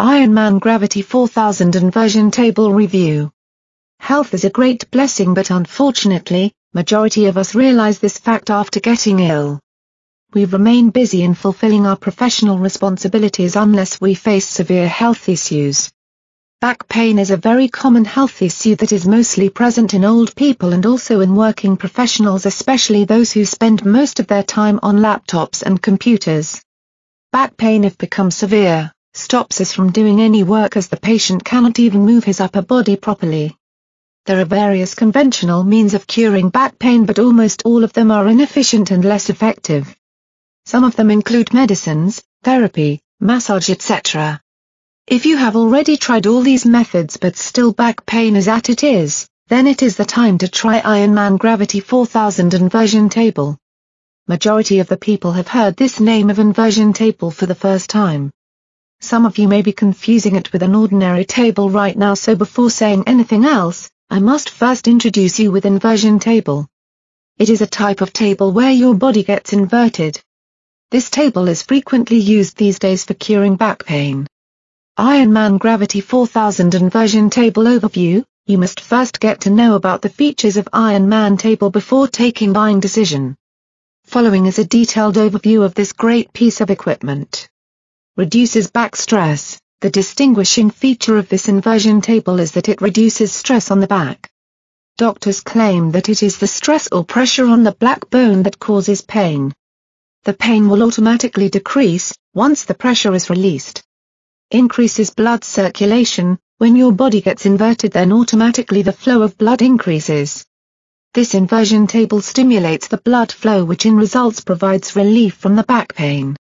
Ironman Gravity 4000 Inversion Table Review. Health is a great blessing but unfortunately, majority of us realize this fact after getting ill. We remain busy in fulfilling our professional responsibilities unless we face severe health issues. Back pain is a very common health issue that is mostly present in old people and also in working professionals especially those who spend most of their time on laptops and computers. Back pain if become severe, stops us from doing any work as the patient cannot even move his upper body properly. There are various conventional means of curing back pain but almost all of them are inefficient and less effective. Some of them include medicines, therapy, massage etc. If you have already tried all these methods but still back pain is at it is, then it is the time to try Ironman Gravity 4000 inversion table. Majority of the people have heard this name of inversion table for the first time. Some of you may be confusing it with an ordinary table right now so before saying anything else, I must first introduce you with inversion table. It is a type of table where your body gets inverted. This table is frequently used these days for curing back pain. Ironman Gravity 4000 Inversion Table Overview You must first get to know about the features of Ironman table before taking buying decision. Following is a detailed overview of this great piece of equipment reduces back stress. The distinguishing feature of this inversion table is that it reduces stress on the back. Doctors claim that it is the stress or pressure on the black bone that causes pain. The pain will automatically decrease, once the pressure is released. Increases blood circulation, when your body gets inverted then automatically the flow of blood increases. This inversion table stimulates the blood flow which in results provides relief from the back pain.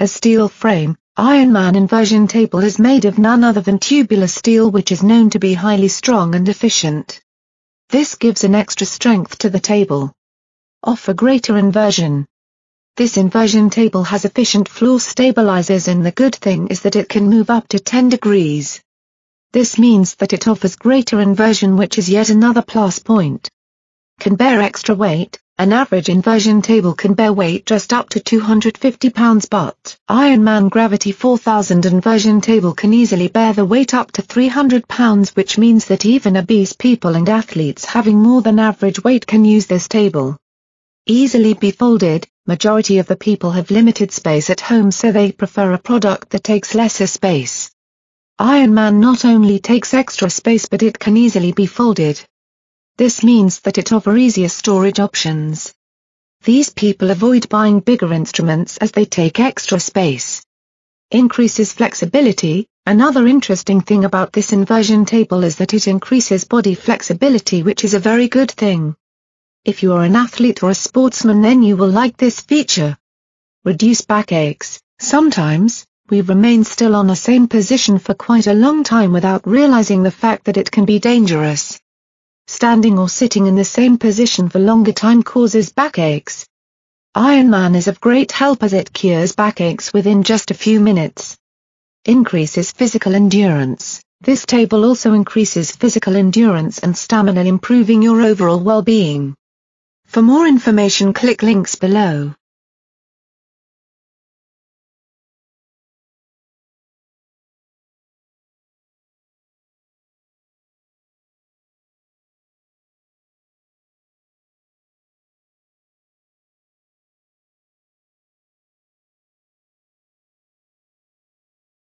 Has steel frame, Ironman inversion table is made of none other than tubular steel which is known to be highly strong and efficient. This gives an extra strength to the table. Offer greater inversion. This inversion table has efficient floor stabilizers and the good thing is that it can move up to 10 degrees. This means that it offers greater inversion which is yet another plus point. Can bear extra weight, an average inversion table can bear weight just up to 250 pounds but Ironman Gravity 4000 inversion table can easily bear the weight up to 300 pounds which means that even obese people and athletes having more than average weight can use this table. Easily be folded, majority of the people have limited space at home so they prefer a product that takes lesser space. Ironman not only takes extra space but it can easily be folded. This means that it offers easier storage options. These people avoid buying bigger instruments as they take extra space. Increases flexibility, another interesting thing about this inversion table is that it increases body flexibility which is a very good thing. If you are an athlete or a sportsman then you will like this feature. Reduce backaches, sometimes, we remain still on the same position for quite a long time without realizing the fact that it can be dangerous. Standing or sitting in the same position for longer time causes backaches. Ironman is of great help as it cures backaches within just a few minutes. Increases physical endurance. This table also increases physical endurance and stamina improving your overall well-being. For more information click links below.